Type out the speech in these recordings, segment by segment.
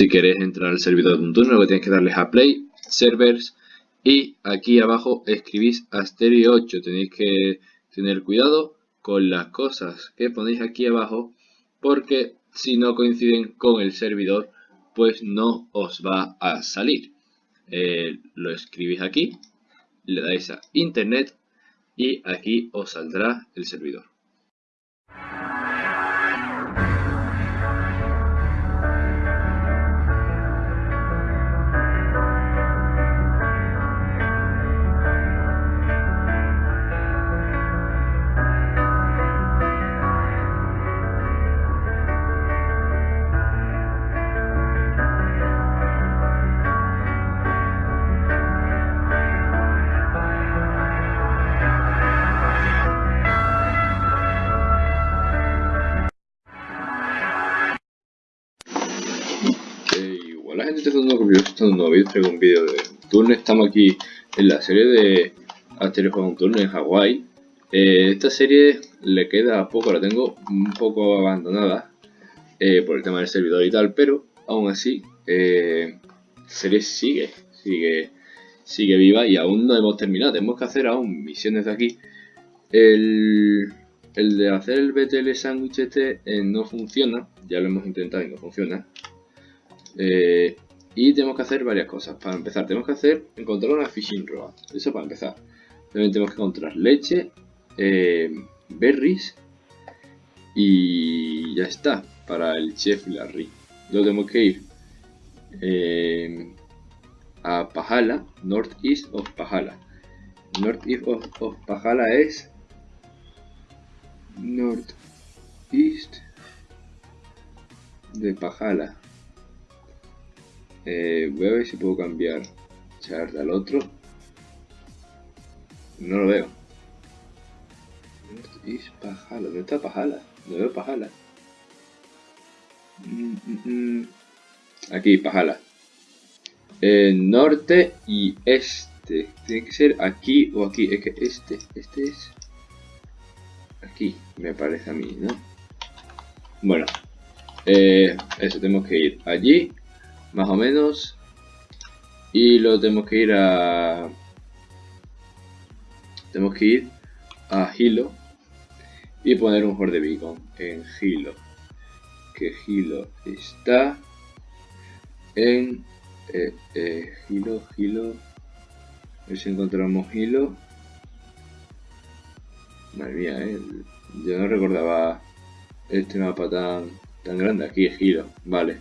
Si queréis entrar al servidor de un turno, lo que tenéis que darles a Play, Servers y aquí abajo escribís Asterio 8. Tenéis que tener cuidado con las cosas que ponéis aquí abajo porque si no coinciden con el servidor pues no os va a salir. Eh, lo escribís aquí, le dais a internet y aquí os saldrá el servidor. Es un vídeo, de turno, estamos aquí en la serie de Asteroid un turno en Hawái. Eh, esta serie le queda poco, la tengo un poco abandonada eh, por el tema del servidor y tal, pero aún así, eh, serie sigue, sigue, sigue viva y aún no hemos terminado, tenemos que hacer aún misiones de aquí. El, el de hacer el BTL sándwich este no funciona, ya lo hemos intentado y no funciona. Eh, y tenemos que hacer varias cosas. Para empezar, tenemos que hacer encontrar una fishing rod. Eso para empezar. También tenemos que encontrar leche, eh, berries y ya está. Para el chef Larry. Luego tenemos que ir eh, a Pahala, Northeast of Pahala. Northeast of, of Pahala es Northeast de Pahala. Eh, voy a ver si puedo cambiar chart al otro. No lo veo. ¿Dónde está Pajala? No veo Pajala. Mm, mm, mm. Aquí, Pajala. Eh, norte y este. Tiene que ser aquí o aquí. Es que este, este es aquí, me parece a mí, ¿no? Bueno, eh, eso, tenemos que ir allí más o menos. Y lo tenemos que ir a... Tenemos que ir a Hilo y poner un Horde Beacon en Hilo. Que Hilo está en eh, eh, Hilo, Hilo. A ver si encontramos Hilo. Madre mía, eh. yo no recordaba este mapa tan, tan grande. Aquí es Hilo, vale.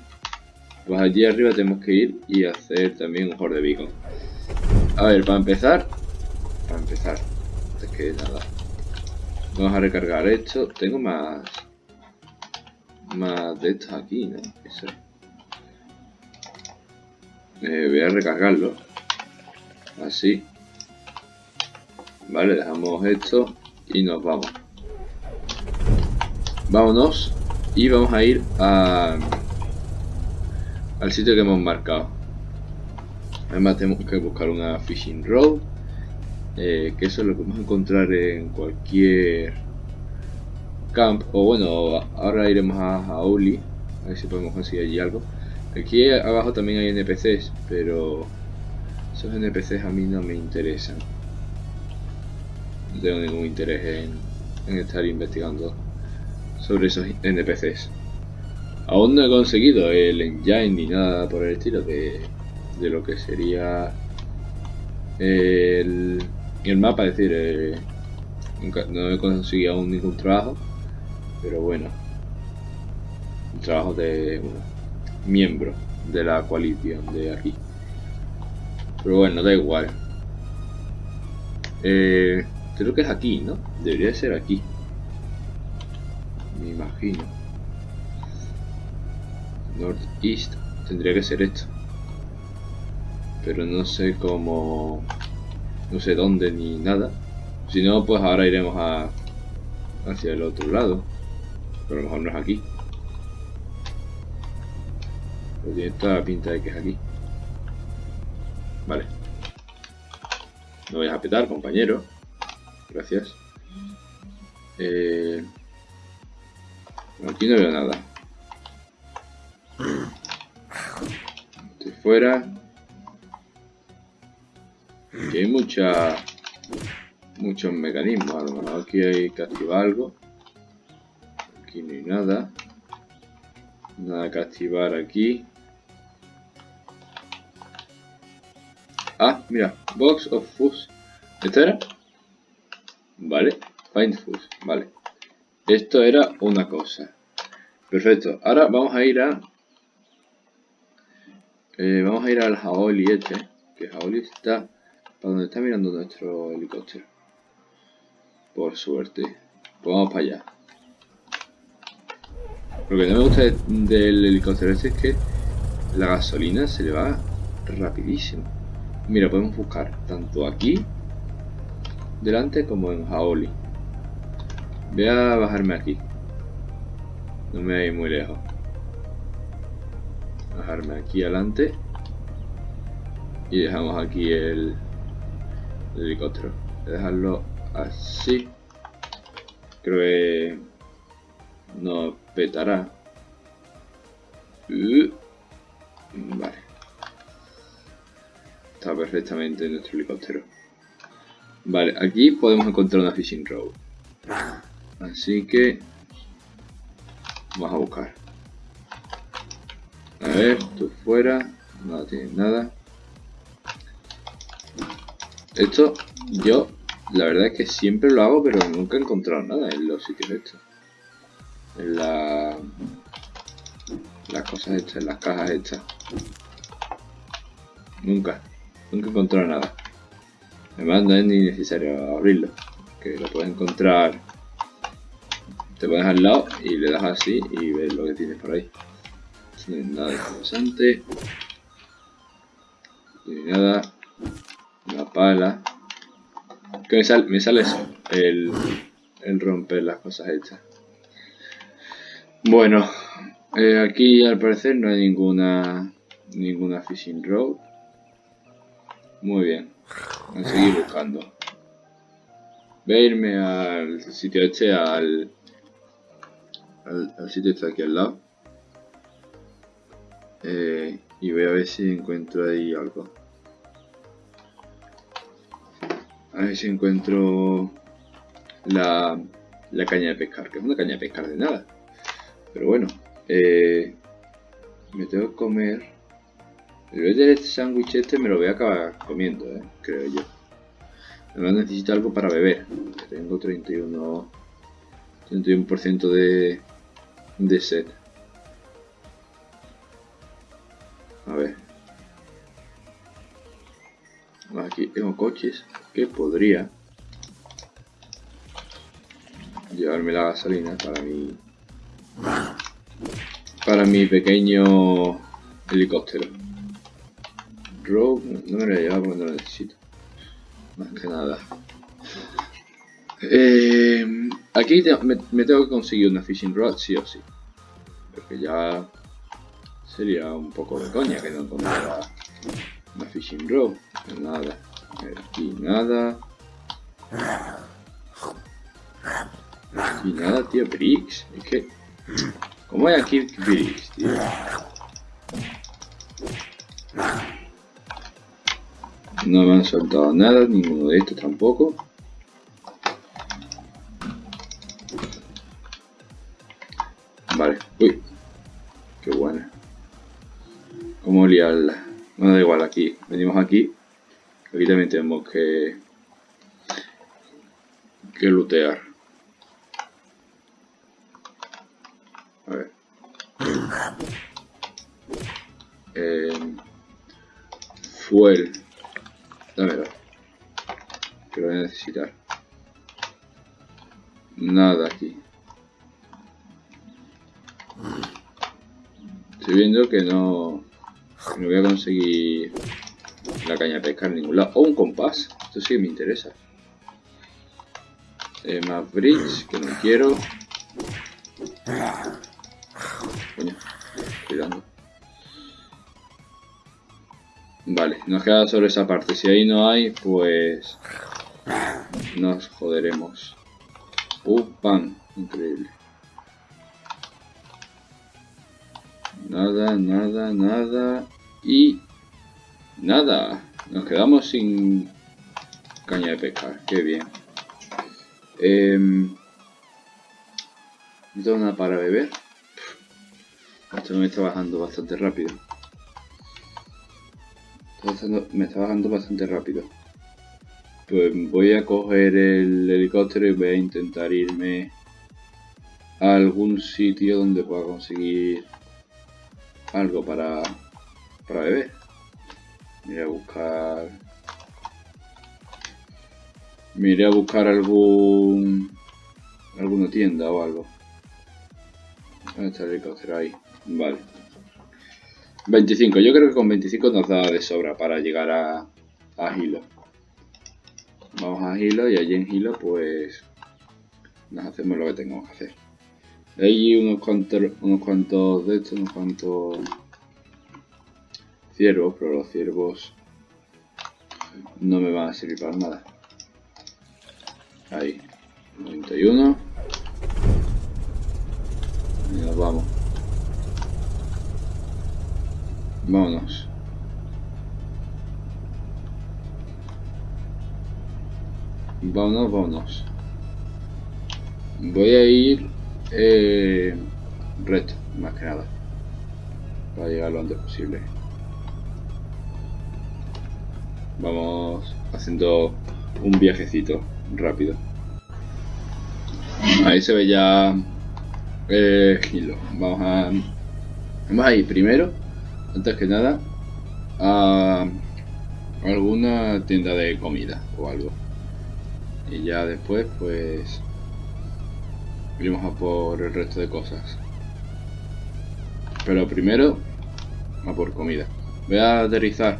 Pues allí arriba tenemos que ir y hacer también un horde beacon. A ver, para empezar, para empezar, es que nada. Vamos a recargar esto. Tengo más, más de estos aquí, ¿no? Eso. Eh, voy a recargarlo. Así. Vale, dejamos esto y nos vamos. Vámonos y vamos a ir a al sitio que hemos marcado. Además tenemos que buscar una fishing road, eh, que eso es lo que vamos a encontrar en cualquier camp, o bueno, ahora iremos a, a a ver si podemos conseguir allí algo. Aquí abajo también hay NPCs, pero esos NPCs a mí no me interesan. No tengo ningún interés en, en estar investigando sobre esos NPCs. Aún no he conseguido el engine ni nada por el estilo de, de lo que sería el, el mapa, es decir, eh, no he conseguido aún ningún trabajo, pero bueno, un trabajo de miembro de la coalición de aquí. Pero bueno, da igual. Eh, creo que es aquí, ¿no? Debería ser aquí. Me imagino. Northeast tendría que ser esto. Pero no sé cómo no sé dónde ni nada. Si no pues ahora iremos a hacia el otro lado. Pero a lo mejor no es aquí. Pero tiene toda la pinta de que es aquí. Vale. No vayas a petar compañero. Gracias. Eh, aquí no veo nada fuera. Aquí hay mucha, muchos mecanismos. A lo mejor aquí hay que activar algo. Aquí no hay nada. Nada que activar aquí. Ah, mira. Box of Fuzz. ¿Esto era? Vale. Find Fuzz. Vale. Esto era una cosa. Perfecto. Ahora vamos a ir a... Eh, vamos a ir al Jaoli este. Que Jaoli está... Para donde está mirando nuestro helicóptero. Por suerte. Pues vamos para allá. Lo que no me gusta del helicóptero este es que la gasolina se le va rapidísimo. Mira, podemos buscar tanto aquí delante como en Jaoli. Voy a bajarme aquí. No me voy muy lejos. Bajarme aquí adelante. Y dejamos aquí el, helicóptero. Voy a dejarlo así. Creo que no petará. Uh, vale. Está perfectamente nuestro helicóptero. Vale, aquí podemos encontrar una fishing road. Así que vamos a buscar. A ver, tú fuera. No tiene nada. Esto yo la verdad es que siempre lo hago, pero nunca he encontrado nada en los sitios estos. En la... las cosas estas, en las cajas estas. Nunca. Nunca he encontrado nada. Además no es ni necesario abrirlo. Que lo puedes encontrar te pones al lado y le das así y ves lo que tienes por ahí. Hay nada interesante. Hay nada. Una pala. Que me, sale, me sale eso. El, el romper las cosas hechas. Bueno, eh, aquí al parecer no hay ninguna ninguna fishing road. Muy bien. A seguir buscando. Voy a irme al sitio este, al al, sitio está aquí al lado. Eh, y voy a ver si encuentro ahí algo. A ver si encuentro la, la caña de pescar, que es una caña de pescar de nada. Pero bueno, eh, me tengo que comer. El este sándwich este me lo voy a acabar comiendo, eh, creo yo. Además necesito algo para beber. Tengo 31, 31% de, de set. A ver. Aquí tengo coches que podría llevarme la gasolina para mi para mi pequeño helicóptero. Rogue, no me lo he llevado porque no lo necesito. Más que nada. Eh, aquí me, tengo que conseguir una fishing rod sí o sí. Porque ya sería un poco de coña que no encontrara una fishing rod. Nada. Aquí nada. Aquí nada, tío. Bricks. Es que... ¿Cómo hay aquí bricks, tío? No me han soltado nada, ninguno de estos tampoco. ¿Cómo liarla? No da igual, aquí. Venimos aquí. Aquí también tenemos que... Que lootear. A ver. Eh, fuel. Dámelo. Que lo voy a necesitar. Nada aquí. Estoy viendo que no, no voy a conseguir la caña de pescar en ningún lado. O un compás. Esto sí me interesa. Eh, más bridge, que no quiero. Coño, cuidando. Vale, nos queda sobre esa parte. Si ahí no hay, pues nos joderemos. Uh, pan. Increíble. Nada, nada, nada. Y Nada, nos quedamos sin caña de pescar, qué bien. Eh, ¿No nada para beber? Esto me está bajando bastante rápido. me está bajando bastante rápido. Pues voy a coger el helicóptero y voy a intentar irme a algún sitio donde pueda conseguir algo para, para beber. Iré a buscar... Me iré a buscar algún... alguna tienda o algo. ¿Dónde está el helicóptero? Ahí. Vale. 25. Yo creo que con 25 nos da de sobra para llegar a, a Hilo. Vamos a Hilo y allí en Hilo pues nos hacemos lo que tengamos que hacer. Hay unos cuantos, unos cuantos de estos, unos cuantos ciervos, pero los ciervos no me van a servir para nada. Ahí, 91. Y nos vamos. Vámonos. Vámonos, vámonos. Voy a ir eh, recto, más que nada. Para llegar lo antes posible. Vamos haciendo un viajecito rápido. Ahí se ve ya eh, Vamos a, vamos a ir primero, antes que nada, a alguna tienda de comida o algo. Y ya después, pues, iremos a por el resto de cosas. Pero primero, a por comida. Voy a aterrizar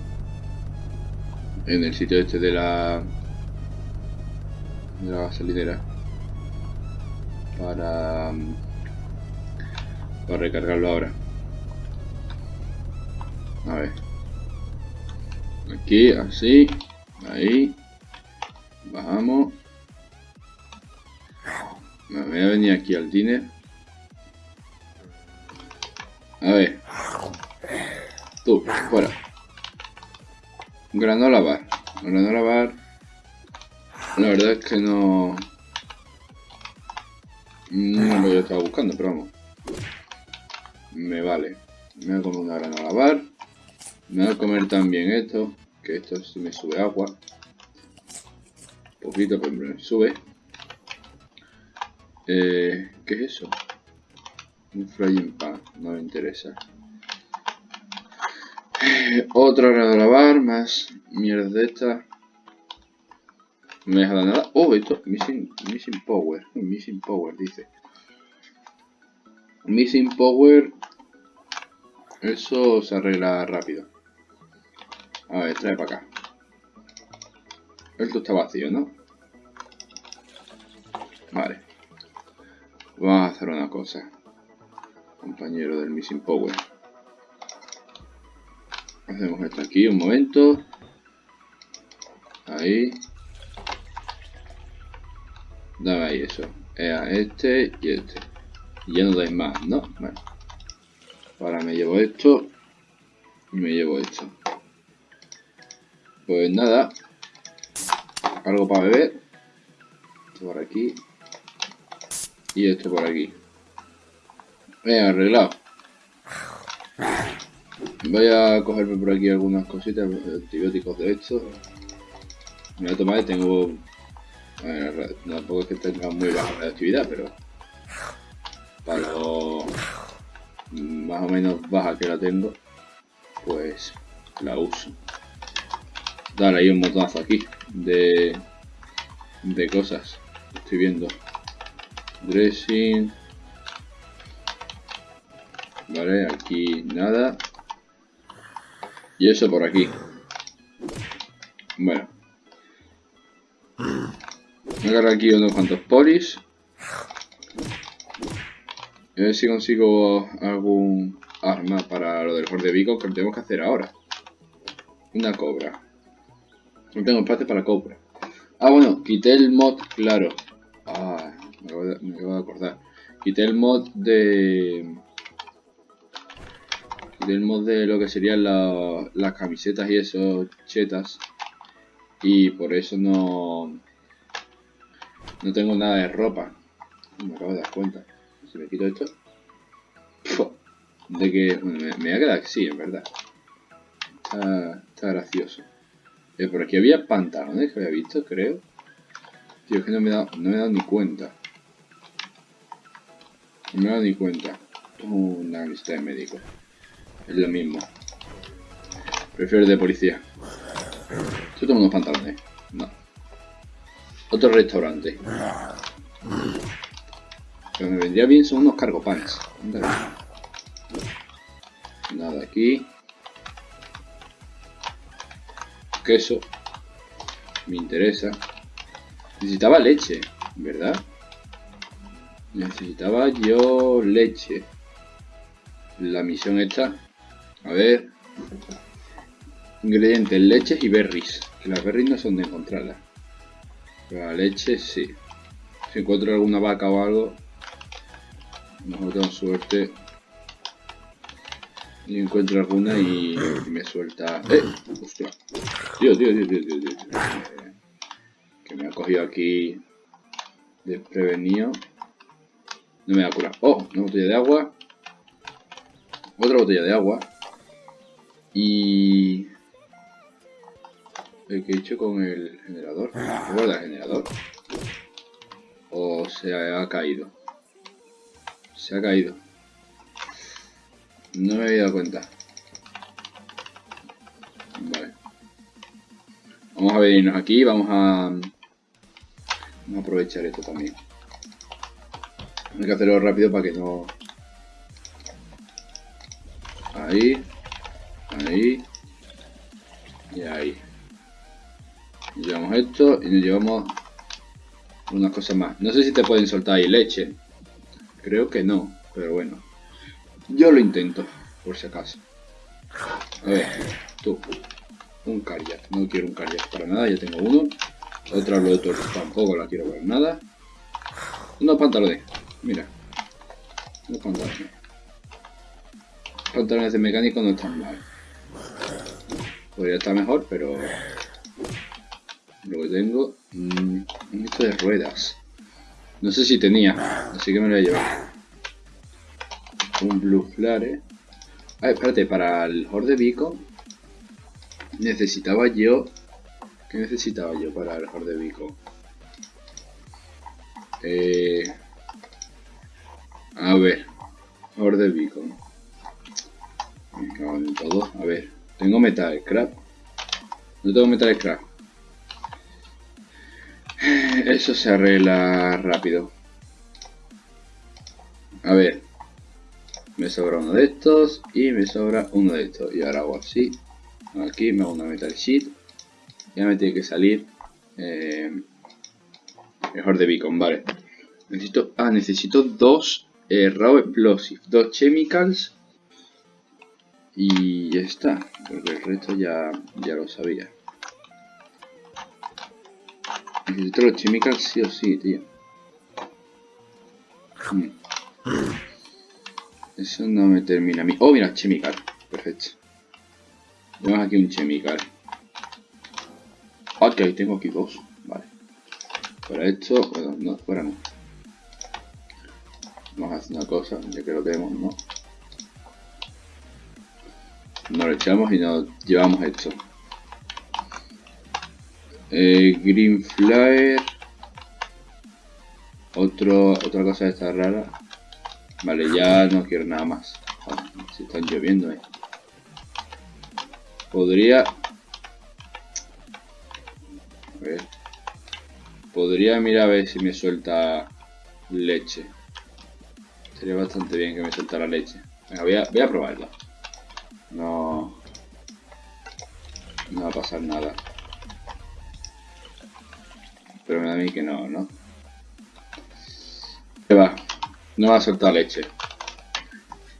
en el sitio este de la de la gasolinera para para recargarlo ahora. A ver. Aquí, así. Ahí. Bajamos. Me voy a venir aquí al dinner. A ver. Tú, fuera. Granola bar. Granola bar. La verdad es que no... No lo que estaba buscando, pero vamos me vale. Me voy a comer una granola bar. Me voy a comer también esto, que esto sí me sube agua. Un poquito, pero me sube. Eh, ¿Qué es eso? Un frying pan, no me interesa. Eh, otra granola bar, más mierda de esta. me deja nada. Oh, esto, missing, missing power. Missing power, dice. Missing power eso se arregla rápido. A ver, trae para acá. Esto está vacío, ¿no? Vale. Vamos a hacer una cosa. Compañero del Missing Power. Hacemos esto aquí un momento. Ahí. Dame ahí eso. a este y este. Y ya no dais más, ¿no? Vale. Ahora me llevo esto. Y me llevo esto. Pues nada. Algo para beber. Esto por aquí. Y esto por aquí. Venga, arreglado. Voy a cogerme por aquí algunas cositas, antibióticos de estos. Me voy a tomar, tengo... Bueno, tampoco es que tenga muy baja actividad, pero... Para los más o menos baja que la tengo, pues la uso. Dale ahí un botonazo aquí de, de cosas. Estoy viendo. Dressing. Vale, aquí nada. Y eso por aquí. Bueno. Agarro aquí unos cuantos polis. A ver si consigo algún arma para lo del Horde Vico que tenemos que hacer ahora. Una cobra. No tengo espacio para cobra. Ah, bueno, quité el mod, claro. Ah, me acabo de, acordar. Quité el mod de... Tenemos de lo que serían las camisetas y esos chetas. Y por eso no... No tengo nada de ropa. Me acabo de dar cuenta. Si me quito esto... De que... me, voy a quedar así, en verdad. Está, está gracioso. Eh, por aquí había pantalones que había visto, creo. Tío, es que no me he dado, no me he dado ni cuenta. No me ni cuenta. Una lista de médico. Es lo mismo. Prefiero de policía. Yo tengo unos pantalones. No. Otro restaurante. Lo que me vendría bien son unos cargopanes. Nada aquí. Queso. Me interesa. Necesitaba leche, ¿verdad? Necesitaba yo leche. La misión está a ver. Ingredientes, leches y berries. Que las berries no son de encontrarlas. Pero la leche sí. Si encuentro alguna vaca o algo. Mejor tengo suerte. Y encuentro alguna y, me suelta. ¡Eh! Dios, Dios, Dios, Dios, Dios, Dios. Que me ha cogido aquí desprevenido. No me da cura. ¡Oh! Una botella de agua. Otra botella de agua. Y... ¿Qué he hecho con el generador? ¿Se guarda el generador? ¿O se ha caído? Se ha caído. No me había dado cuenta. Vale. Vamos a venirnos aquí. Vamos a... Vamos a aprovechar esto también. Hay que hacerlo rápido para que no... Ahí. Ahí. Y ahí. llevamos esto y nos llevamos unas cosas más. No sé si te pueden soltar ahí leche. Creo que no, pero bueno. Yo lo intento, por si acaso. A ver, tú. Un kayak. No quiero un kayak para nada, ya tengo uno. Otra de tampoco la quiero para nada. Unos pantalones. Mira. Unos pantalones. Pantalones de mecánico no están mal. Podría estar mejor, pero... Lo que tengo... Mmm, un esto de ruedas. No sé si tenía, así que me lo voy a llevar. Un Blue Flare. Ah, espérate, para el Horde Beacon necesitaba yo... ¿Qué necesitaba yo para el Horde Beacon? Eh... A ver, Horde Beacon. Me cago en todo. A ver, tengo metal scrap. No tengo metal scrap. Eso se arregla rápido. A ver. Me sobra uno de estos y me sobra uno de estos. Y ahora hago así. Aquí me hago una metal sheet. Ya me tiene que salir. Eh, mejor de beacon, vale. Necesito. Ah, necesito dos eh, raw explosive. Dos chemicals y ya está, porque el resto ya, ya lo sabía. Necesito los chemicals sí o sí, tío. Hmm. Eso no me termina a mí. Oh, mira, chemical. Perfecto. Tenemos aquí un chemical. Ok, tengo aquí dos. Vale. Para esto, bueno, no, fuera no. Vamos a hacer una cosa, ya que lo tenemos, ¿no? nos lo echamos y nos llevamos esto. Eh, Green Flyer. Otro, otra cosa de esta rara. Vale, ya no quiero nada más. se están lloviendo, eh. Podría... A ver. Podría mirar a ver si me suelta leche. Sería bastante bien que me sueltara leche. Venga, voy a, voy a probarla. No... No va a pasar nada. Pero me da a mí que no, ¿no? ¿Qué va? No va a soltar leche.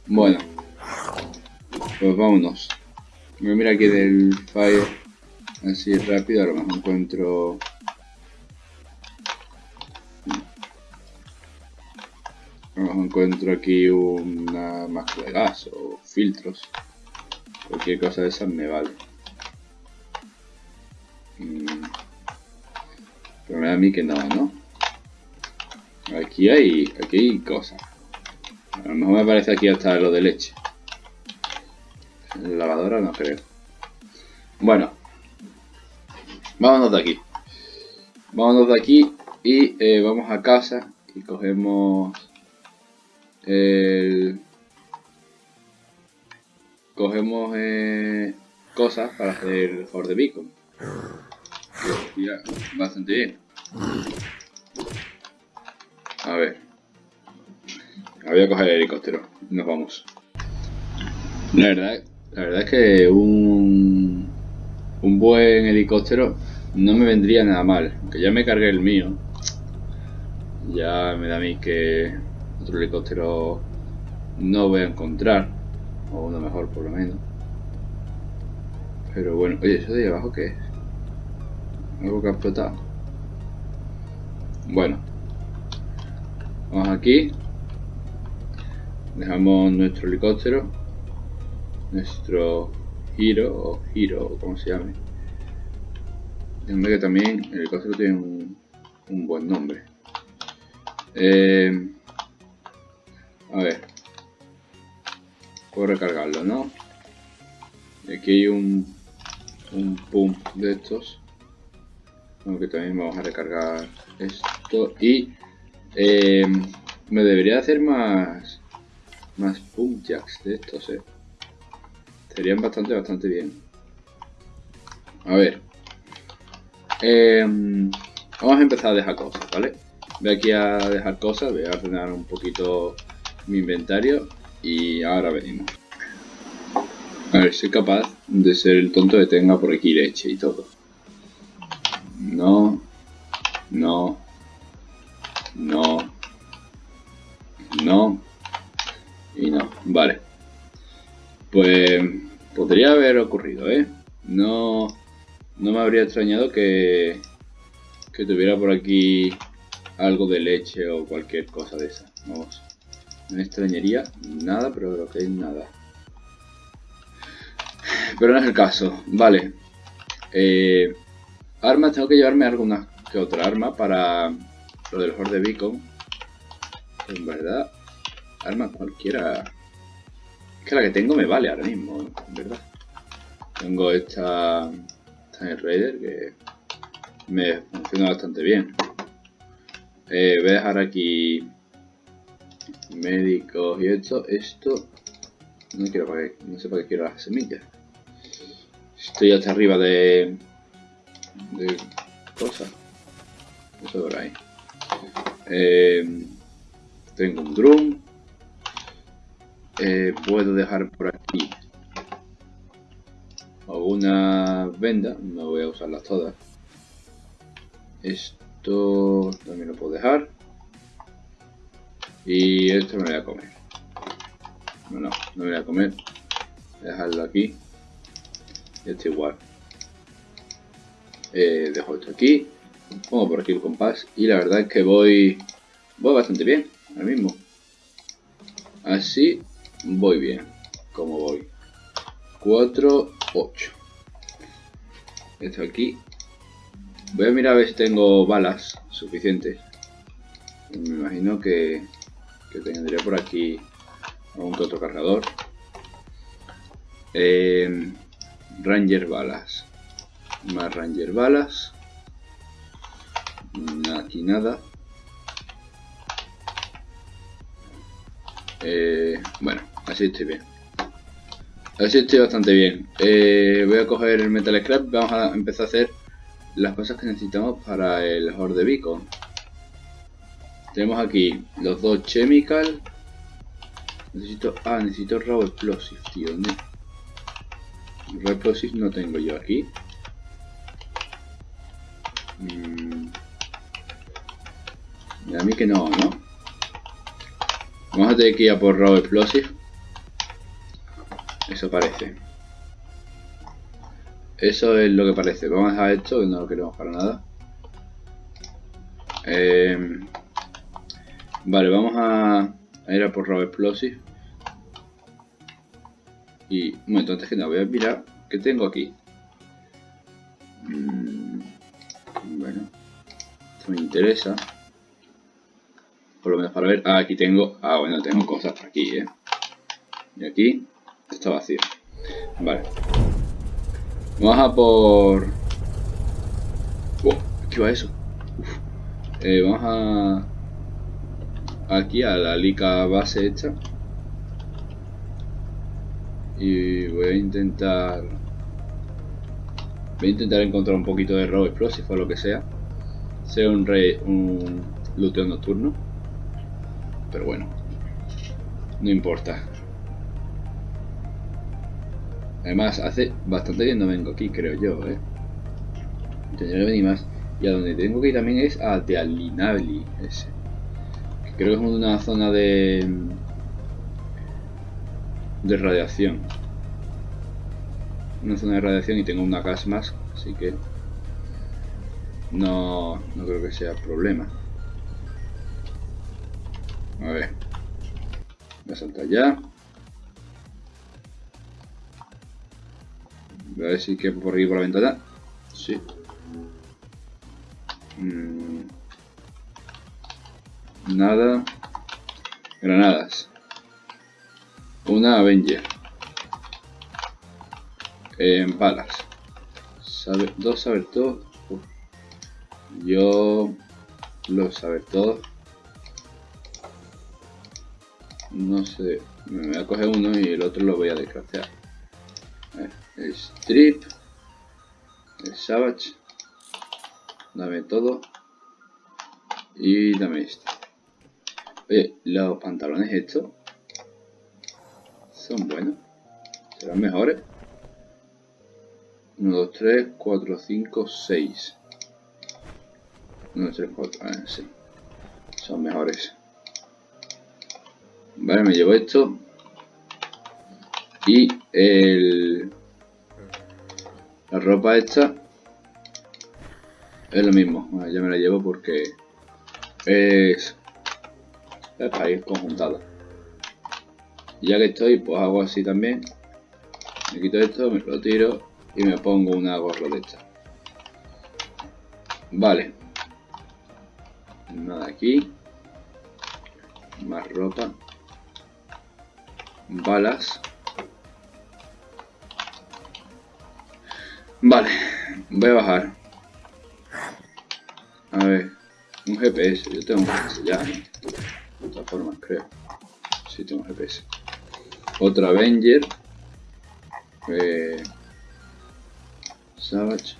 Bueno. Pues vámonos. Me mira aquí del fire. Así rápido, a lo mejor encuentro... encuentro aquí una máscara de gas o filtros. Cualquier cosa de esas me vale. Mm. Pero me da a mí que no, ¿no? Aquí hay, aquí cosas. A lo mejor me parece aquí hasta lo de leche. La lavadora no creo. Bueno. Vámonos de aquí. Vámonos de aquí y eh, vamos a casa y cogemos el... Cogemos eh, cosas para hacer el de Beacon. Mira, bastante bien. A ver. Voy a coger el helicóptero. Nos vamos. La verdad, la verdad es que un, un buen helicóptero no me vendría nada mal. Que ya me cargué el mío. Ya me da a mí que helicóptero no voy a encontrar. O uno mejor por lo menos. Pero bueno, oye, ¿eso de ahí abajo qué es? Algo que ha explotado. Bueno. Vamos aquí. Dejamos nuestro helicóptero. Nuestro giro o giro, como se llame. Déjame que también el helicóptero tiene un, un buen nombre. Eh, a ver. Puedo recargarlo, ¿no? aquí hay un, un pump de estos. Aunque también vamos a recargar esto. Y eh, me debería hacer más más pump jacks de estos, eh. Serían bastante, bastante bien. A ver. Eh, vamos a empezar a dejar cosas, ¿vale? Voy aquí a dejar cosas, voy a ordenar un poquito mi inventario y ahora venimos. A ver, soy capaz de ser el tonto que tenga por aquí leche y todo. No, no, no, no y no. Vale. Pues podría haber ocurrido, ¿eh? No, no me habría extrañado que, que tuviera por aquí algo de leche o cualquier cosa de esa. Vamos. No extrañaría nada, pero lo que es nada. Pero no es el caso. Vale. Eh, armas, tengo que llevarme alguna que otra arma para lo del Horde Beacon. En verdad, arma cualquiera. Es que la que tengo me vale ahora mismo, en verdad. Tengo esta Time Raider que me funciona bastante bien. Eh, voy a dejar aquí médicos y esto. Esto no quiero para no sé para qué quiero las semillas. Estoy hasta arriba de cosas. Eso por ahí. Eh, tengo un drum. Eh, puedo dejar por aquí alguna venda. No voy a usarlas todas. Esto también lo puedo dejar. Y esto me lo voy a comer. No, no, no me voy a comer. Voy a dejarlo aquí. Y esto igual. Eh, dejo esto aquí. Pongo por aquí el compás. Y la verdad es que voy, voy bastante bien. Ahora mismo. Así voy bien. Como voy. 4, 8. Esto aquí Voy a mirar a ver si tengo balas suficientes. Me imagino que, que tendría por aquí algún otro cargador. Eh, Ranger balas. Más Ranger balas. Aquí nada. Eh, bueno, así estoy bien. Así estoy bastante bien. Eh, voy a coger el Metal Scrap. Vamos a empezar a hacer las cosas que necesitamos para el Horde Beacon. Tenemos aquí los dos Chemical. Necesito. Ah, necesito Raw Explosive, tío. Raw Explosive no tengo yo aquí. Mm. a mí que no, ¿no? Vamos a tener que ir a por Raw Explosive. Eso parece. Eso es lo que parece. Vamos a dejar esto, que no lo queremos para nada. Eh, vale, vamos a, ir a por Raw Explosive. Y un momento, antes que nada, voy a mirar qué tengo aquí. Mm, bueno, esto me interesa. Por lo menos para ver. Ah, aquí tengo. Ah, bueno, tengo cosas aquí, eh. Y aquí está vacío. Vale. Vamos a por... Oh, ¿Qué va eso? Eh, vamos a... Aquí a la lica base hecha. Y voy a intentar... Voy a intentar encontrar un poquito de robo explosivo o lo que sea. Sea un rey... un luteo nocturno. Pero bueno. No importa. Además, hace bastante que no vengo aquí, creo yo, ¿eh? Tendría que venir más. Y a donde tengo que ir también es a Tealinabli, ese. Creo que es una zona de... de radiación. Una zona de radiación y tengo una gas más, así que... No, no creo que sea problema. A ver. Voy a saltar ya. A ver si que por aquí por la ventana. Sí. Mm. Nada. Granadas. Una Avenger. En balas. Dos saber todo. Yo lo saber todo. No sé. Me voy a coger uno y el otro lo voy a desgraciar el strip, el savage, dame todo y dame esto. Oye, los pantalones estos son buenos, serán mejores. 1, 2, 3, 4, 5, 6. 1, 2, 3, 4, ah, sí. Son mejores. Vale, me llevo esto. Y el la ropa esta es lo mismo. ya me la llevo porque es, para ir conjuntado. Ya que estoy, pues hago así también. Me quito esto, me lo tiro y me pongo una gorra de esta. Vale. Nada aquí. Más ropa. Balas. Vale, voy a bajar. A ver, un GPS, yo tengo un GPS ya, De todas formas, creo. Sí, tengo GPS. Otra Avenger. Eh, Savage.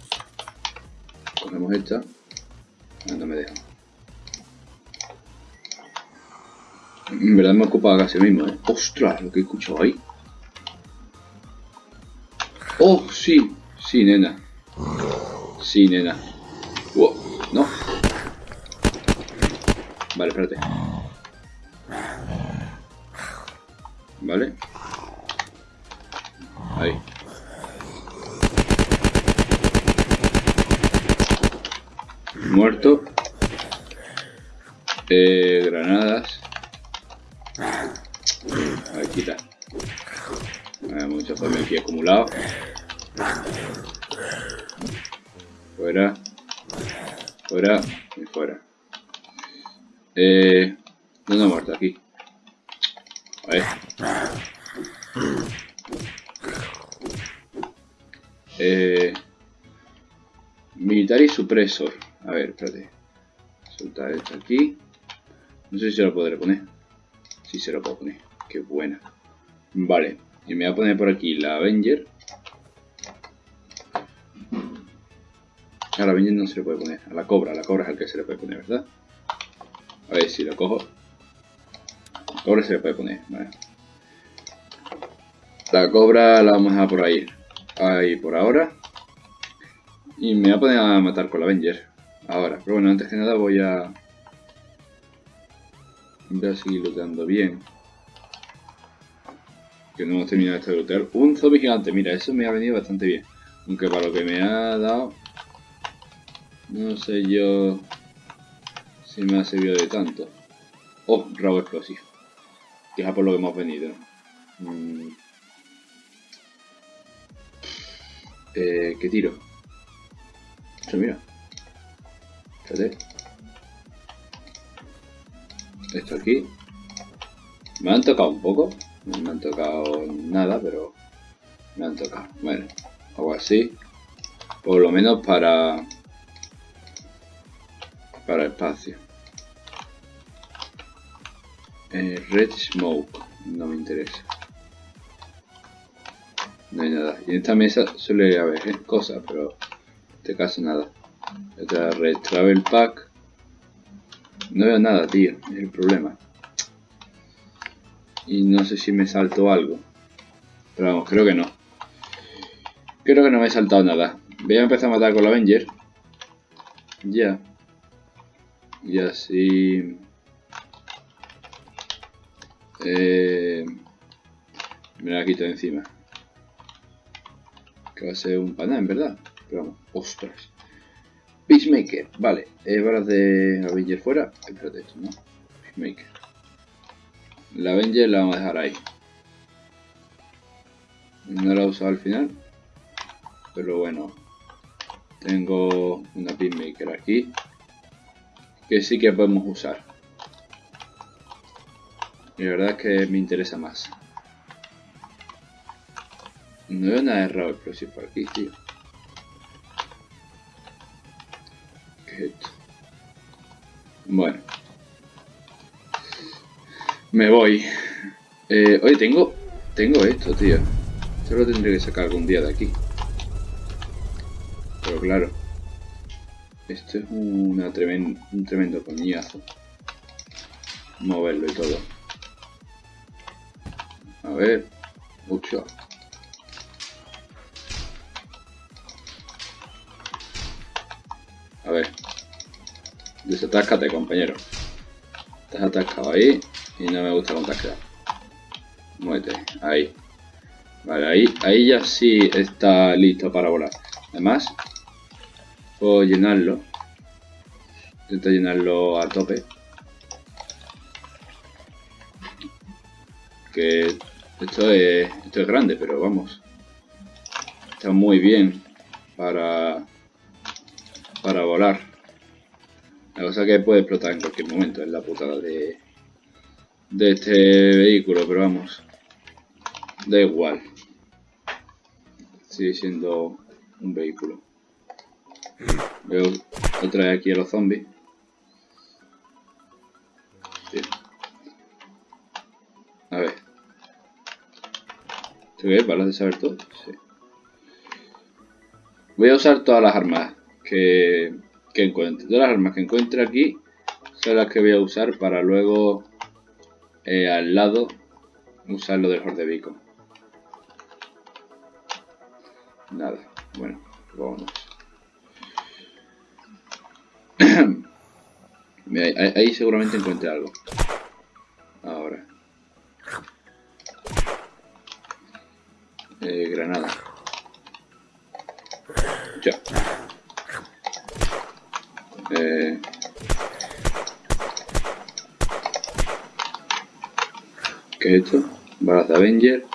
Cogemos esta. Ah, no me deja. En verdad me ocupado casi mismo, ¿eh? ¡Ostras! Lo que he escuchado ahí. ¡Oh, sí! Sí, nena. Sí, nena. Wow, no. Vale, espérate. Vale. Ahí. Muerto. Eh, granadas. Ahí quita. Hay mucho aquí acumulado. Fuera. Fuera. Y fuera. Eh, ¿Dónde ha muerto? Aquí. A ver. Eh, militar y supresor. A ver, espérate. Soltar esto aquí. No sé si se lo podré poner. Si se lo puedo poner. Qué buena. Vale. Y me voy a poner por aquí la Avenger. A la Avenger no se le puede poner. A la cobra, la cobra es al que se le puede poner, ¿verdad? A ver si lo cojo. Cobra se le puede poner, vale. La cobra la vamos a por ahí. Ahí por ahora. Y me voy a poner a matar con la Avenger. Ahora. Pero bueno, antes que nada voy a... Voy a seguir looteando bien. Que no hemos terminado de lootear. Un zombie gigante. Mira, eso me ha venido bastante bien. Aunque para lo que me ha dado no sé yo si me ha servido de tanto. Oh, rabo explosivo. Que por lo que hemos venido. Mm. Eh, ¿Qué tiro? Eso, mira. Fíjate. Esto aquí. Me han tocado un poco. No me han tocado nada, pero me han tocado. Bueno, algo así. Por lo menos para... Para espacio. Eh, red Smoke. No me interesa. No hay nada. Y en esta mesa suele haber cosas, pero en este caso nada. Otra Red Travel Pack. No veo nada, tío. Es el problema. Y no sé si me salto algo. Pero vamos, creo que no. Creo que no me he saltado nada. Voy a empezar a matar con la Avenger. Ya. Y así... Eh, me la quito de encima. Que va a ser un pana, en verdad. Pero vamos, ostras. Peacemaker, vale. Eh, balas de Avenger fuera. Espérate, esto, ¿no? Peacemaker. La Avenger la vamos a dejar ahí. No la he usado al final. Pero bueno. Tengo una Peacemaker aquí. Que sí que podemos usar. Y la verdad es que me interesa más. No veo nada errado explosivo por aquí, tío. ¿Qué es esto? Bueno. Me voy. Eh, oye, tengo... Tengo esto, tío. Esto lo tendré que sacar algún día de aquí. Pero claro. Esto es una un tremendo coñazo. Moverlo y todo. A ver. Mucho. A ver. Desatáscate, compañero. Estás atascado ahí y no me gusta te has quedado. Muévete. Ahí. Vale, ahí, ahí ya sí está listo para volar. Además, puedo llenarlo. Intento llenarlo a tope. Que esto es, esto es grande, pero vamos. Está muy bien para, para volar. La cosa que puede explotar en cualquier momento es la putada de, de este vehículo, pero vamos. Da igual. Sigue siendo un vehículo. Veo otra vez aquí a los zombies. ¿Qué? ¿Balas de saber todo? Sí. Voy a usar todas las armas que, que encuentre. Todas las armas que encuentre aquí son las que voy a usar para luego eh, al lado usar lo del Horde Beacon. Nada, bueno, vámonos. ahí, ahí seguramente encuentre algo. Granada. Ya. Eh... ¿Qué es esto? Balas de Avenger.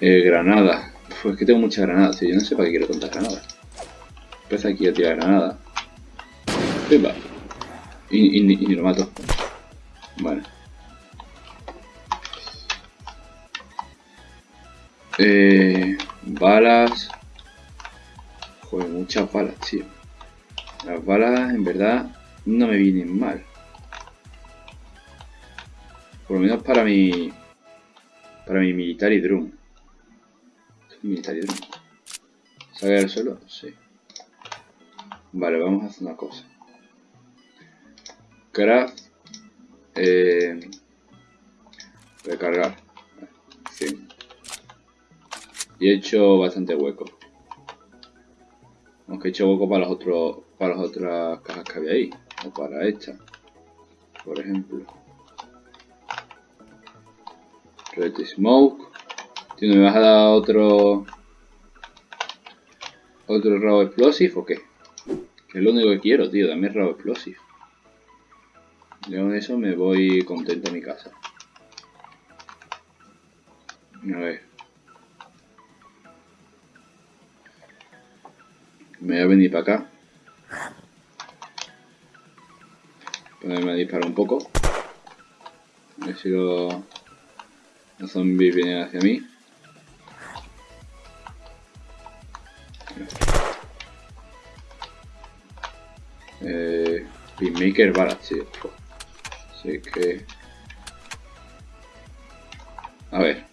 Eh, granada. Pues es que tengo muchas granadas, tío. Yo no sé para qué quiero tantas granadas. Empieza aquí a tirar granada. Y, y, y, y lo mato. Vale. Eh, balas. Joder, muchas balas, tío. Las balas, en verdad, no me vienen mal. Por lo menos para mi... Para mi military drum. Military drum. ¿Sale del suelo? Sí. Vale, vamos a hacer una cosa. Craft. Eh, recargar. Y he hecho bastante hueco. Aunque he hecho hueco para los otros para las otras cajas que había ahí. O para esta. Por ejemplo. Red Smoke. Tío, ¿me vas a dar otro... ¿Otro rabo explosive o qué? Que es lo único que quiero, tío. Dame rabo explosive. Y con eso me voy contento a mi casa. A ver. Me voy a venir para acá. Ponerme a disparar un poco. A ver si los, los zombies vienen hacia mí. Eh, Pinmaker balas, tío. Así que... A ver.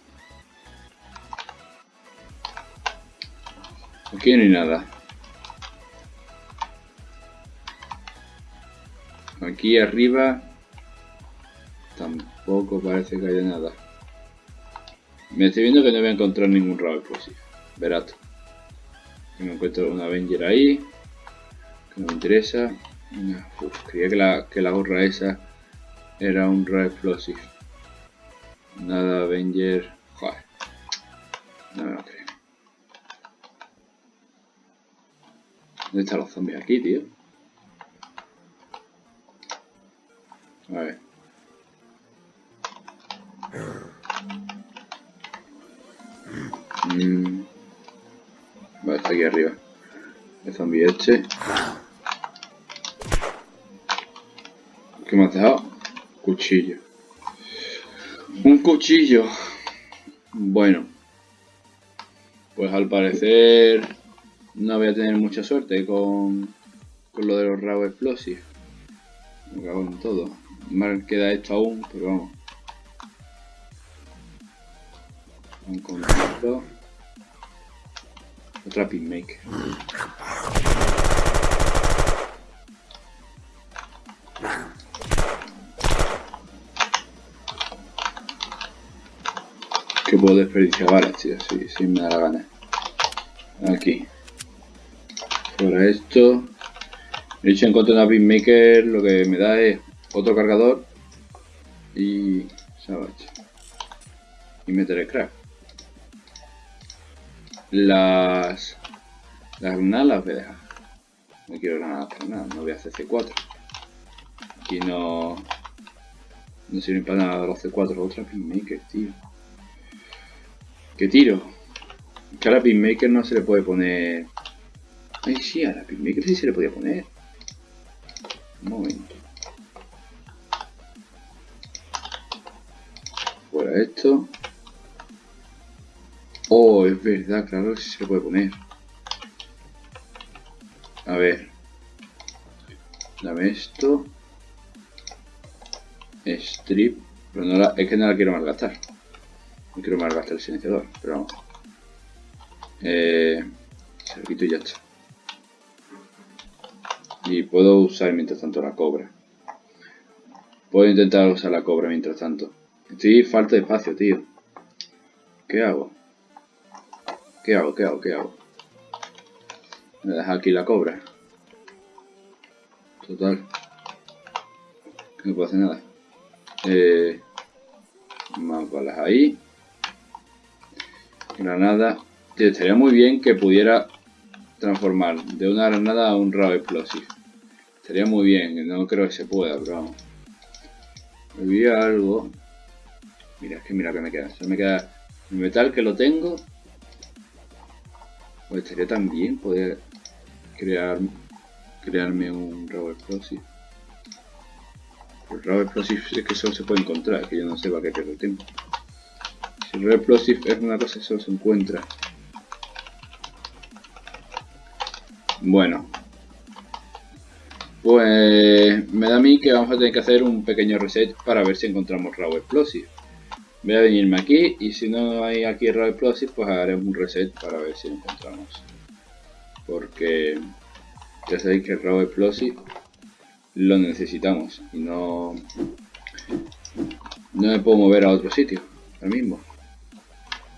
Aquí no hay nada. Aquí arriba tampoco parece que haya nada. Me estoy viendo que no voy a encontrar ningún rabo explosivo. Verato. Me encuentro un Avenger ahí. Que no me interesa. Creía que la, gorra esa era un rabo explosivo. Nada Avenger. Joder. No me lo creo. ¿Dónde están los zombies aquí, tío? A ver. Mm. Vale, está aquí arriba. El zombie este. ¿Qué me has dejado? Cuchillo. Un cuchillo. Bueno. Pues al parecer no voy a tener mucha suerte con, con lo de los rabos explosivos. Me cago en todo. Mal queda esto aún, pero vamos. Un contacto. Otra pinmaker. Que puedo desperdiciar balas, tío, si, me da la gana. Aquí. Fuera esto. De hecho, encontré una pinmaker, lo que me da es otro cargador y Savage. Y meter crack. Las, las granadas las voy a dejar. No quiero granadas para nada, no voy a hacer C4. Aquí no, no sirven para nada los C4, otra pinmaker, tío. ¿Qué tiro? Que a la pinmaker no se le puede poner... Ay, sí, a la pinmaker sí se le podía poner. Un momento. Esto. Oh, es verdad, claro que sí se puede poner. A ver. Dame esto. Strip. Pero no la, es que no la quiero malgastar. No quiero malgastar el silenciador, pero vamos. Eh, y ya está. Y puedo usar mientras tanto la cobra. Puedo intentar usar la cobra mientras tanto. Estoy falta de espacio, tío. ¿Qué hago? ¿Qué hago? ¿Qué hago? ¿Qué hago? Me deja aquí la cobra. Total. No puedo hacer nada. Eh, más balas ahí. Granada. Tío, estaría muy bien que pudiera transformar de una granada a un rabo explosivo. Estaría muy bien, no creo que se pueda, pero vamos. Olvidé algo. Mira, es que mira que me queda. Solo me queda el metal que lo tengo. Pues estaría tan bien poder crear crearme un rabo explosivo. El rabo explosivo es que solo se puede encontrar, que yo no sé para qué pierdo el tiempo. Si el rabo explosivo es una cosa que solo se encuentra. Bueno. Pues me da a mí que vamos a tener que hacer un pequeño reset para ver si encontramos rabo explosivo. Voy a venirme aquí y si no hay aquí Raw Explosive, pues haremos un reset para ver si lo encontramos. Porque ya sabéis que el Explosive lo necesitamos y no, no me puedo mover a otro sitio ahora mismo.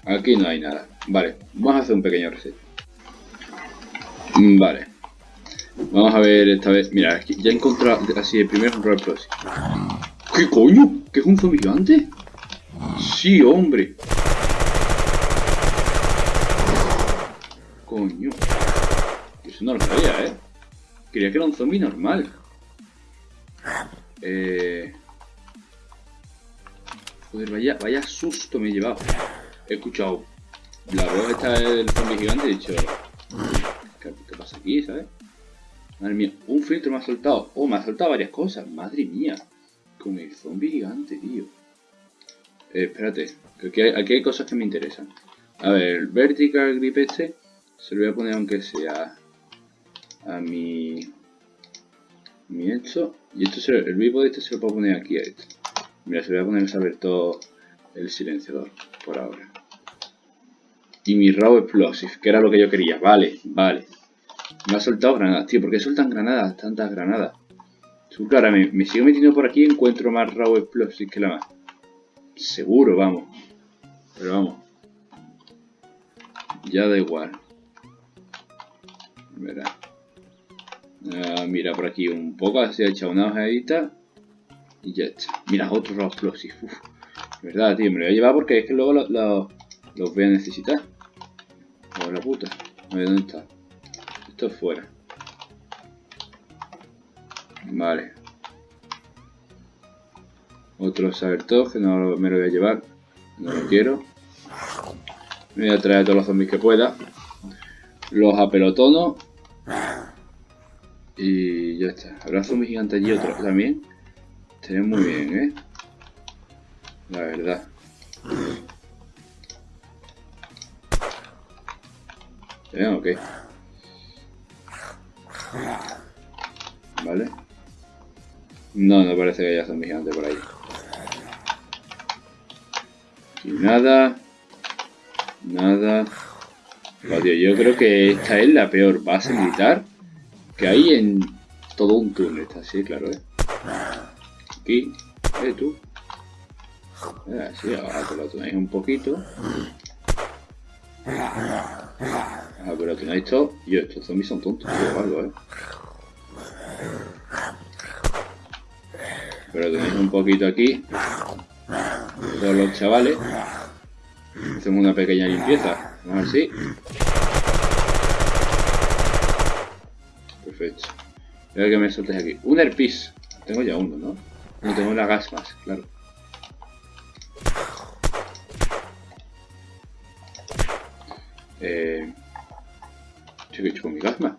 Aquí no hay nada. Vale, vamos a hacer un pequeño reset. Vale. Vamos a ver esta vez. Mira, ya he encontrado así el primer Raw Explosive. ¿Qué coño? ¿Qué es un zombie gigante? Sí, hombre. Coño. Eso no lo sabía, ¿eh? Quería que era un zombie normal. Eh... Joder, vaya, vaya susto me he llevado. He escuchado la voz esta del zombie gigante he dicho... ¿Qué, qué pasa aquí, ¿sabes? Madre mía, un filtro me ha soltado. Oh, me ha soltado varias cosas. Madre mía. Con el zombie gigante, tío. Eh, espérate, aquí hay, aquí hay cosas que me interesan. A ver, vertical grip este se lo voy a poner aunque sea a mi mi esto y esto se, el vivo de este se lo puedo poner aquí a esto. Mira se lo voy a poner a saber todo el silenciador por ahora. Y mi raw explosive que era lo que yo quería. Vale vale. Me ha soltado granadas tío. ¿por qué sueltan granadas tantas granadas ahora me, me sigo metiendo por aquí y encuentro más raw explosive que la más seguro vamos pero vamos ya da igual Verá. Ah, mira por aquí un poco, así ha echado una ojeadita. Y ya está. Mira, otro. Uf. Verdad, tío, me lo voy a llevar porque es que luego los voy a necesitar. Oh, la puta. A ver, ¿dónde está? Esto es fuera. Vale. Otro Sabertog, que no me lo voy a llevar. No lo quiero. Me voy a traer todos los zombies que pueda. Los apelotono. Y ya está. Habrá zombies gigantes allí otro también. Estaría muy bien, ¿eh? La verdad. ¿Eh? Ok. Vale. No, no parece que haya zombies gigantes por ahí. Y nada. Nada. yo creo que esta es la peor base militar que hay en todo un túnel. Está así, claro, ¿eh? Aquí. ¿Eh, tú? Eh, sí, ahora que lo tenéis un poquito. Que lo tenéis todo. Yo, estos zombies son tontos, o algo, ¿eh? Pero tenéis un poquito aquí. Los chavales. Hacemos una pequeña limpieza. Vamos a ver si. Perfecto. Voy que me soltes aquí. Un herpis. Tengo ya uno, ¿no? No tengo una gas más, claro. Eh... ¿Qué he hecho con mi gasma?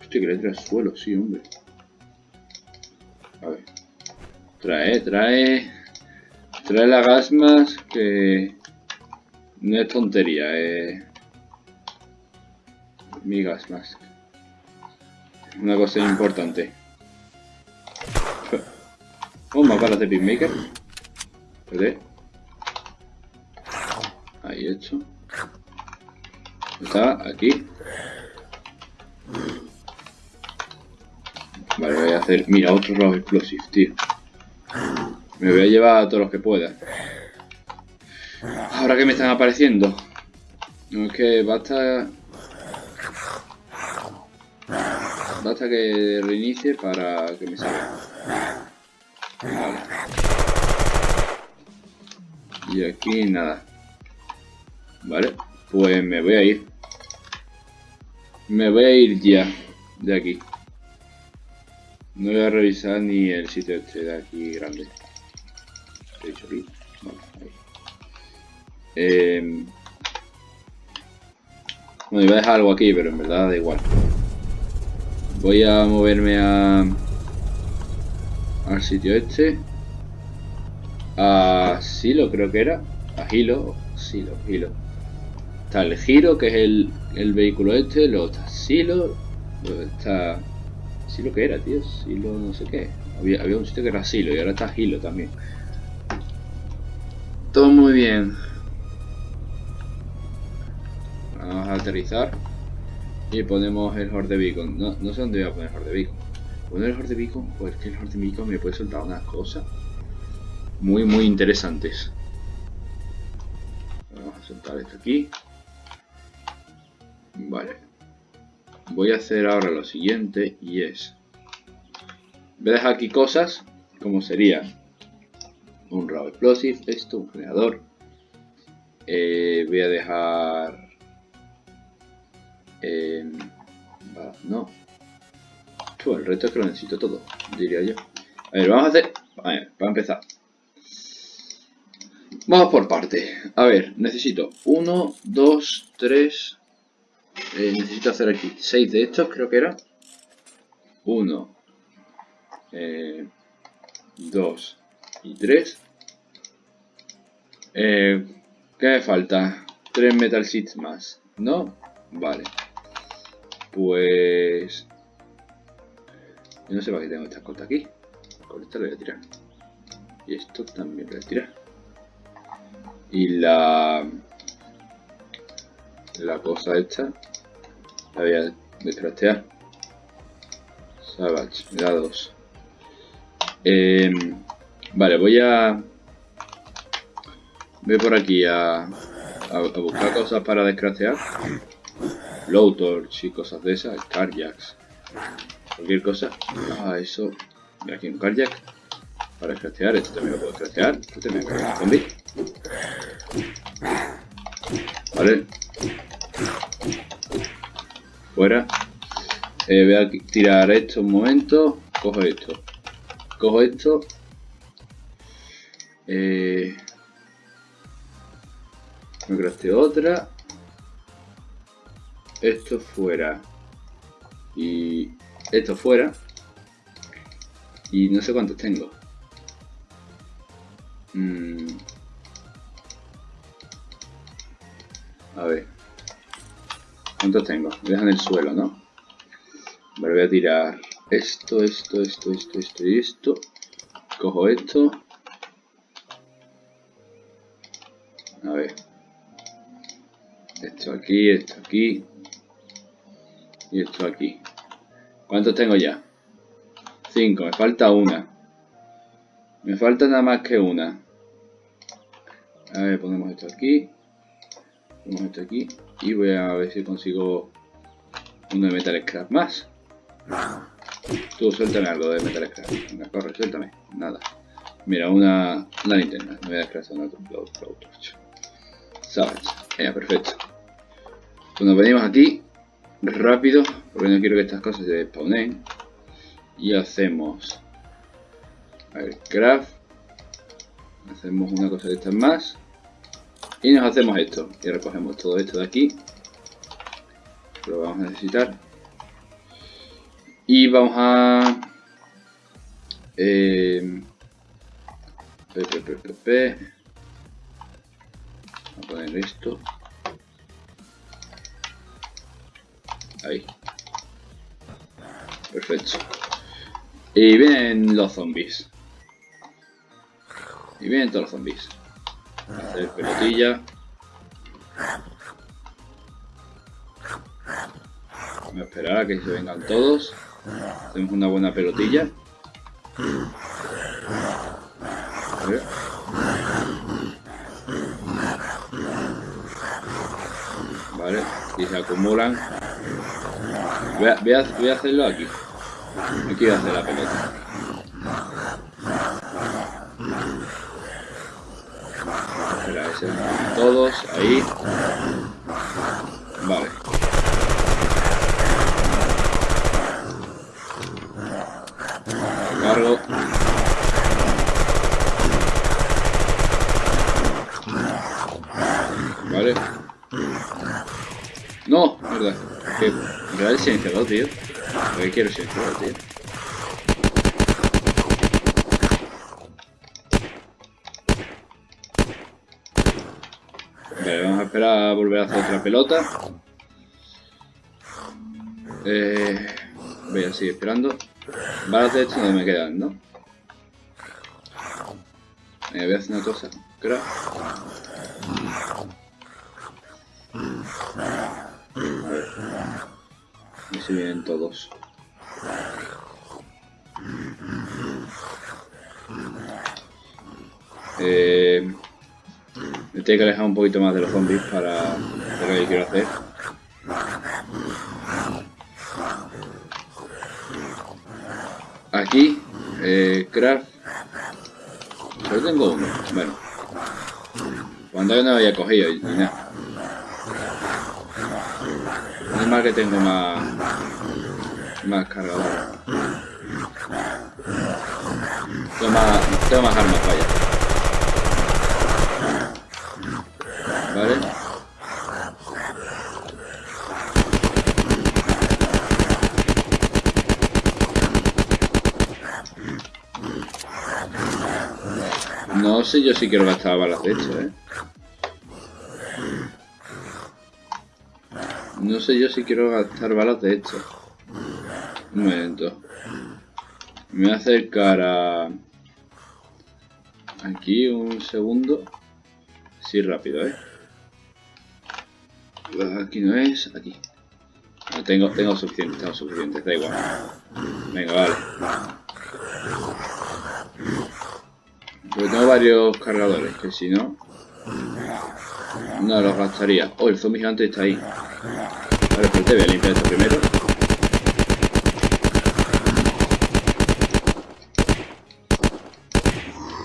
Hostia, que le trae al suelo, sí, hombre. A ver. Trae, trae... Trae la gasmas que... No es tontería, eh... Mi gasmas. Una cosa importante. Oh, más balas de Pitmaker. ¿Vale? Ahí hecho. Está aquí. Vale, voy a hacer... Mira, otro robo explosive, tío. Me voy a llevar a todos los que pueda. Ahora que me están apareciendo. No es que basta Basta que reinicie para que me salga. Y aquí nada. Vale, pues me voy a ir. Me voy a ir ya de aquí. No voy a revisar ni el sitio este de aquí grande. Eh... Bueno, iba a dejar algo aquí, pero en verdad da igual. Voy a moverme a al sitio este. A Silo creo que era. A Hilo. Silo, Hilo. Está el Giro, que es el, el vehículo este. Luego está Silo. Luego está... Silo que era, tío. Silo no sé qué. Había, había un sitio que era Silo y ahora está Hilo también. Bien. Vamos a aterrizar. Y ponemos el Horde Beacon. No, no sé dónde voy a poner el Horde Beacon. Poner el Horde Beacon, pues que el Horde Beacon me puede soltar unas cosas muy, muy interesantes. Vamos a soltar esto aquí. Vale. Voy a hacer ahora lo siguiente y es... Voy a dejar aquí cosas como sería un Raw Explosive, esto, un generador. Eh, voy a dejar eh, no. el reto es que lo necesito todo, diría yo. A ver, vamos a hacer... A ver, para empezar. Vamos por parte. A ver, necesito 1, 2, 3, Eh, necesito hacer aquí 6 de estos, creo que era. 1, 2 y 3. Eh, ¿Qué me falta? 3 metal sheets más, ¿no? Vale. Pues... Yo no sé para qué tengo esta corta aquí. Con esta lo voy a tirar. Y esto también lo voy a tirar. Y la... La cosa esta... La voy a descrastear. Savage, me da dos. Eh, vale, voy a... Voy por aquí a, a, buscar cosas para descrastear. Blowtorch y cosas de esas. Carjacks. Cualquier cosa. Ah, eso. Mira aquí un carjack. Para descrastear. Esto también lo puedo descrastear. Esto también me un zombie. Vale. Fuera. Eh, voy a tirar esto un momento. Cojo esto. Cojo esto. Eh, me crasteo otra. Esto fuera. Y esto fuera. Y no sé cuántos tengo. Mm. A ver. ¿Cuántos tengo? Dejan el suelo, ¿no? Vale, voy a tirar esto, esto, esto, esto, esto y esto. Cojo esto. A ver. Esto aquí, esto aquí. Y esto aquí. ¿Cuántos tengo ya? Cinco. Me falta una. Me falta nada más que una. A ver, ponemos esto aquí. Ponemos esto aquí. Y voy a ver si consigo uno de metal scrap más. Tú, suéltame algo de metal scrap. Venga, corre, suéltame. Nada. Mira, una, una linterna. Me voy a Blow Torch. Savage. Ya, perfecto. Pues nos venimos aquí rápido, porque no quiero que estas cosas se despawnen. Y hacemos a ver, craft. Hacemos una cosa de estas más. Y nos hacemos esto. Y recogemos todo esto de aquí. Lo vamos a necesitar. Y vamos a... Eh, p, p, p, a poner esto. Perfecto. Y vienen los zombies. Y vienen todos los zombies. Hacer pelotilla. Voy a esperar a que se vengan todos. Hacemos una buena pelotilla. Vale, y se acumulan. Voy a, voy a, hacerlo aquí. Aquí voy a hacer la pelota. Espera, ese, todos ahí. Vale. Cargo. Vale. No, verdad. Que real silenciador, tío. ¿Por qué quiero silenciador, tío? Vale, vamos a esperar a volver a hacer otra pelota. Eh, voy a seguir esperando. Balas de hecho no me quedan, ¿no? Eh, voy a hacer una cosa. Creo. Y se vienen todos. Eh, me tengo que alejar un poquito más de los zombies para lo que quiero hacer. Aquí, eh, craft. Solo tengo uno. Bueno. Cuando yo no había cogido y nada. mal que tengo más... Más cargador. Tengo más, tengo más armas, vaya. ¿Vale? No sé yo si quiero gastar balas de hecho, ¿eh? No sé yo si quiero gastar balas de esto. Un momento. Me voy a acercar a... Aquí un segundo. Sí, rápido, ¿eh? Aquí no es, aquí. tengo, tengo suficiente, tengo suficiente, da igual. Venga, vale. Pero tengo varios cargadores, que si no... No los gastaría. Oh, el zombie gigante está ahí. Vale, pues te voy a limpiar esto primero.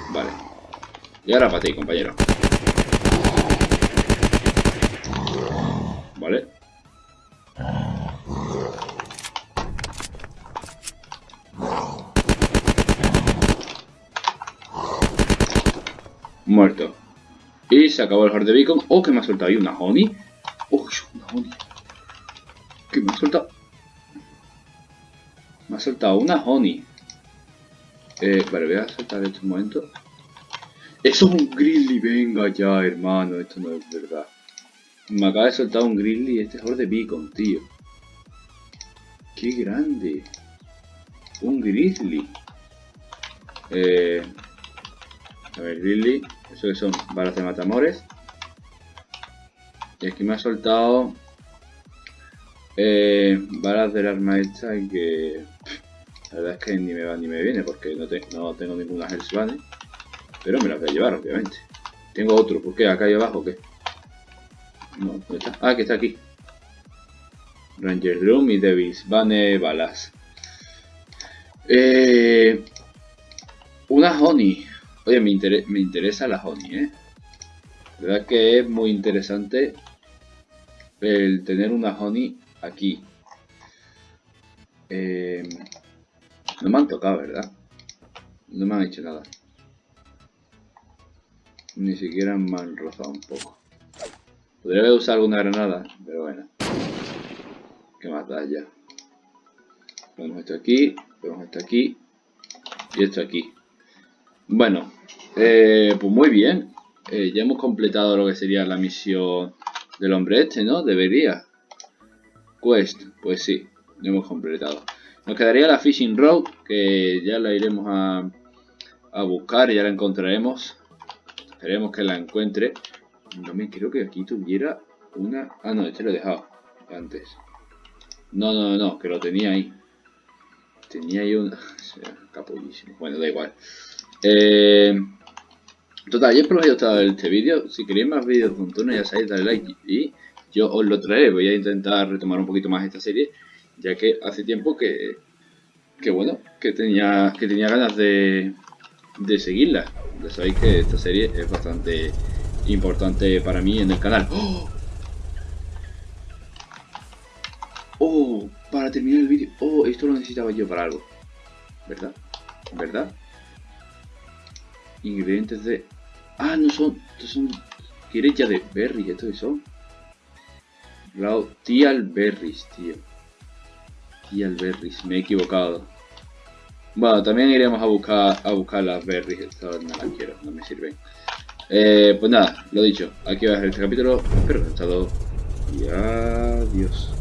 Vale. Y ahora para ti, compañero. Vale. Muerto. Y se acabó el hard de beacon. Oh, que me ha soltado ahí una honey. Oh, una honey. Que me Me ha soltado una honey. Eh, vale, voy a soltar en este momento. Eso es un grizzly, venga ya, hermano. Esto no es verdad. Me acaba de soltar un grizzly este es de beacon, tío. Qué grande. Un grizzly. Eh, a ver, grizzly. Eso que son balas de matamores. Y aquí me ha soltado eh, balas del arma esta que la verdad es que ni me va ni me viene porque no, no tengo ninguna Hellsbane. Pero me las voy a llevar, obviamente. Tengo otro, ¿por qué? ¿Acá ahí abajo o qué? No, ¿dónde está? Ah, que está aquí. Ranger Room y Devils. Bane balas. Eh, una Honey. Oye, me, me interesa la honey, ¿eh? La verdad que es muy interesante el tener una honey aquí. Eh, no me han tocado, ¿verdad? No me han hecho nada. Ni siquiera me han rozado un poco. Podría haber usado alguna granada, pero bueno. ¿Qué más da ya? Ponemos esto aquí, ponemos esto aquí y esto aquí. Bueno, eh, pues muy bien. Eh, ya hemos completado lo que sería la misión del hombre este, ¿no? Debería. Pues sí, lo hemos completado. Nos quedaría la Fishing Road, que ya la iremos a, a buscar ya la encontraremos. Esperemos que la encuentre. No me creo que aquí tuviera una... Ah, no, este lo he dejado antes. No, no, no, que lo tenía ahí. Tenía ahí un... Capullísimo. Bueno, da igual. Eh, total, yo espero que os haya gustado este vídeo. Si queréis más vídeos con ya sabéis, dale like y yo os lo traeré. Voy a intentar retomar un poquito más esta serie, ya que hace tiempo que, que bueno, que tenía, que tenía ganas de, de seguirla. Ya sabéis que esta serie es bastante importante para mí en el canal. ¡Oh! ¡Oh! Para terminar el vídeo. ¡Oh! Esto lo necesitaba yo para algo. ¿Verdad? ¿Verdad? ingredientes de... Ah, no son... Estos son... ya de berry, ¿esto qué son? Raw Tial Berries, tío. Tial Berries, me he equivocado. Bueno, también iremos a buscar a buscar las berries, no las quiero, no me sirven. Eh, pues nada, lo dicho, aquí va a ser este capítulo. Espero que os haya gustado. Y adiós.